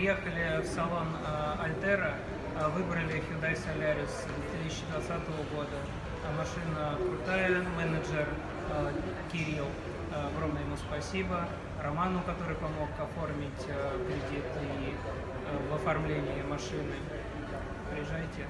Приехали в салон э, Альтера, э, выбрали Hyundai Solaris 2020 года. Э, машина крутая, менеджер Кирилл, огромное ему спасибо. Роману, который помог оформить кредит и в оформлении машины. Приезжайте.